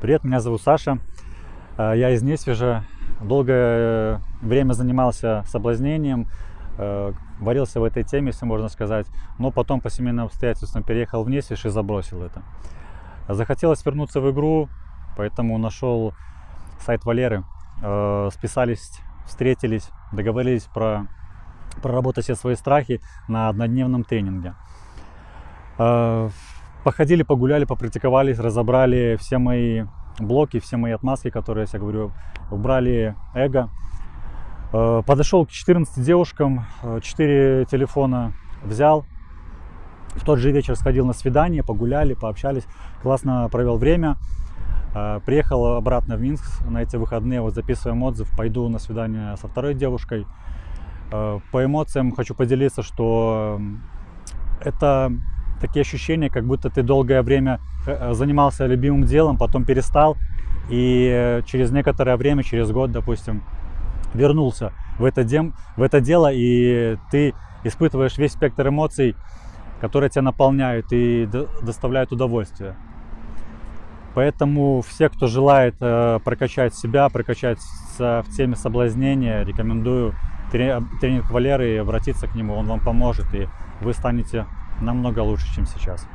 Привет, меня зовут Саша. Э, Я из Несвежа. Долгое время занимался соблазнением, э, варился в этой теме, если можно сказать. Но потом по семейным обстоятельствам переехал в Несвеж и забросил это. Захотелось вернуться в игру, поэтому нашел сайт Валеры. Э, Списались, встретились, договорились про проработать все свои страхи на однодневном тренинге. Э, Походили, погуляли, попрактиковались, разобрали все мои блоки, все мои отмазки, которые я говорю, убрали эго. Э, Подошел к 14 девушкам, 4 телефона взял. В тот же вечер сходил на свидание, погуляли, пообщались, классно провел время. Э, Приехал обратно в Минск на эти выходные, вот записываем отзыв, пойду на свидание со второй девушкой. Э, По эмоциям хочу поделиться, что это такие ощущения, как будто ты долгое время э, занимался любимым делом, потом перестал, и э, через некоторое время, через год, допустим, вернулся в это, дем, в это дело, и ты испытываешь весь спектр эмоций, которые тебя наполняют и до- доставляют удовольствие. Поэтому все, кто желает э, прокачать себя, прокачать в теме соблазнения, рекомендую тре- тренинг Валеры и обратиться к нему, он вам поможет, и вы станете намного лучше, чем сейчас.